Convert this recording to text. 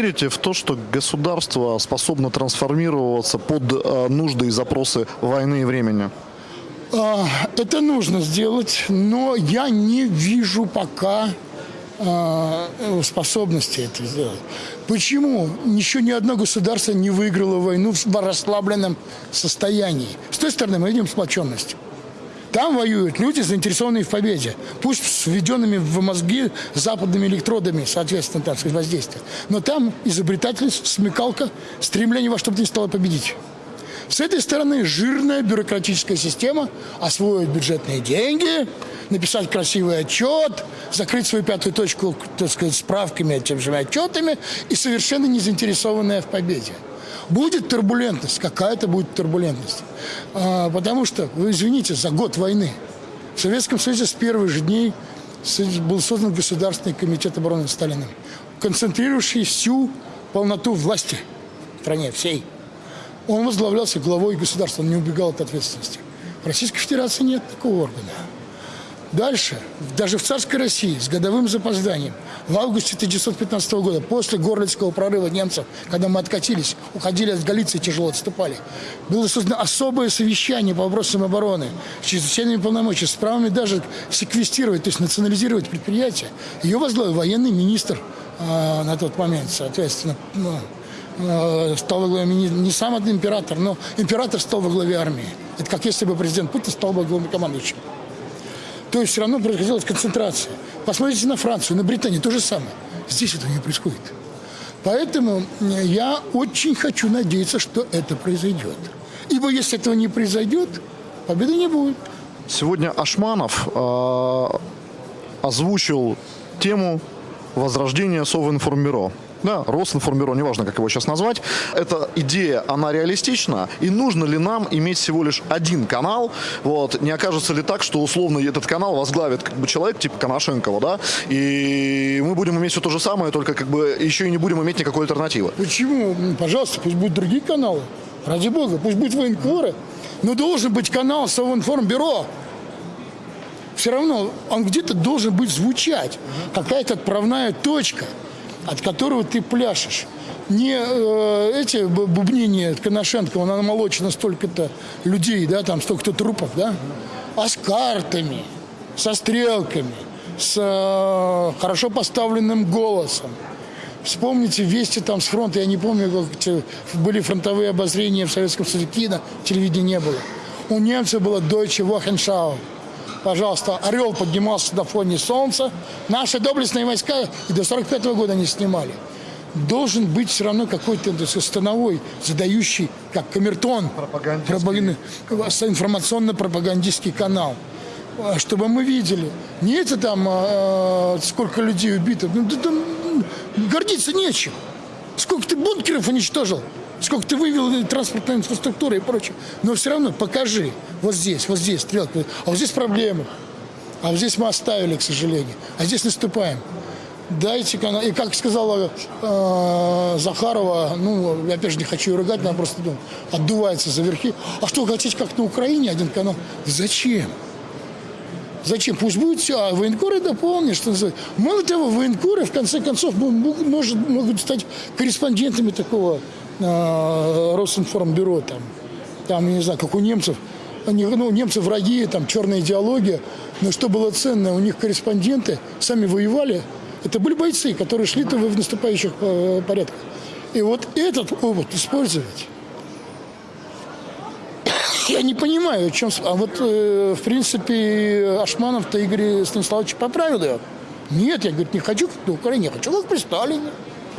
верите в то, что государство способно трансформироваться под э, нужды и запросы войны и времени? А, Это нужно сделать, но я не вижу пока а, способности это сделать. Почему? Еще ни одно государство не выиграло войну в расслабленном состоянии. С той стороны мы видим сплоченность. Там воюют люди, заинтересованные в победе. Пусть с введенными в мозги западными электродами, соответственно, так сказать, воздействия. Но там изобретательность, смекалка, стремление во что бы то ни стало победить. С этой стороны жирная бюрократическая система освоить бюджетные деньги, написать красивый отчет, закрыть свою пятую точку, так сказать, справками, тем же отчетами и совершенно не заинтересованная в победе. Будет турбулентность, какая-то будет турбулентность. А, потому что, вы извините, за год войны в Советском Союзе с первых же дней был создан Государственный комитет обороны Сталиным, концентрирующий всю полноту власти в стране всей. Он возглавлялся главой государства, он не убегал от ответственности. В Российской Федерации нет такого органа. Дальше, даже в царской России с годовым запозданием, в августе 1915 года, после Горлицкого прорыва немцев, когда мы откатились, уходили от Галиции, тяжело отступали, было создано особое совещание по вопросам обороны с чрезвычайными полномочиями, с правами даже секвестировать, то есть национализировать предприятия. Ее возглавил военный министр э, на тот момент, соответственно, ну, э, стал во главе, не сам один император, но император стал во главе армии. Это как если бы президент Путин стал бы главнокомандующим. То есть все равно происходила концентрация. Посмотрите на Францию, на Британию, то же самое. Здесь этого не происходит. Поэтому я очень хочу надеяться, что это произойдет. Ибо если этого не произойдет, победы не будет. Сегодня Ашманов э, озвучил тему возрождения Совинформбюро. Да, Росинформбюро, неважно, как его сейчас назвать. Эта идея, она реалистична? И нужно ли нам иметь всего лишь один канал? Вот, не окажется ли так, что условно этот канал возглавит как бы человек типа Коношенкова, да? И мы будем иметь все то же самое, только как бы еще и не будем иметь никакой альтернативы. Почему? Пожалуйста, пусть будут другие каналы. Ради бога, пусть будет военкоры. Но должен быть канал Совинформбюро все равно он где-то должен быть звучать. Какая-то отправная точка от которого ты пляшешь. Не э, эти бубнения Коношенко, он намолочено столько-то людей, да, там столько-то трупов, да, а с картами, со стрелками, с э, хорошо поставленным голосом. Вспомните вести там с фронта, я не помню, как были фронтовые обозрения в Советском Союзе, кино, телевидения не было. У немцев было Deutsche Wochenschau пожалуйста, орел поднимался на фоне солнца. Наши доблестные войска и до 45 -го года не снимали. Должен быть все равно какой-то становой, задающий, как камертон, информационно-пропагандистский канал а, чтобы мы видели. Не это там, а, сколько людей убито. Ну, да, там гордиться нечем. Сколько ты бункеров уничтожил сколько ты вывел транспортной инфраструктуры и прочее. Но все равно покажи. Вот здесь, вот здесь стрелка. А вот здесь проблемы. А вот здесь мы оставили, к сожалению. А здесь наступаем. Дайте канал. И как сказала э, Захарова, ну, я опять же не хочу ее ругать, она просто ну, отдувается за верхи. А что, хотите, как на Украине один канал? Зачем? Зачем? Пусть будет все, а военкоры дополнят, что называется. Мало того, военкоры, в конце концов, может, могут стать корреспондентами такого э, Росинформбюро, там, там, не знаю, как у немцев, они, ну, немцы враги, там, черная идеология, но что было ценно, у них корреспонденты сами воевали, это были бойцы, которые шли в наступающих э, порядках. И вот этот опыт использовать, я не понимаю, о чем... А вот, э, в принципе, Ашманов-то Игорь Станиславович поправил ее. Нет, я, говорит, не хочу на Украине, я хочу как Сталине.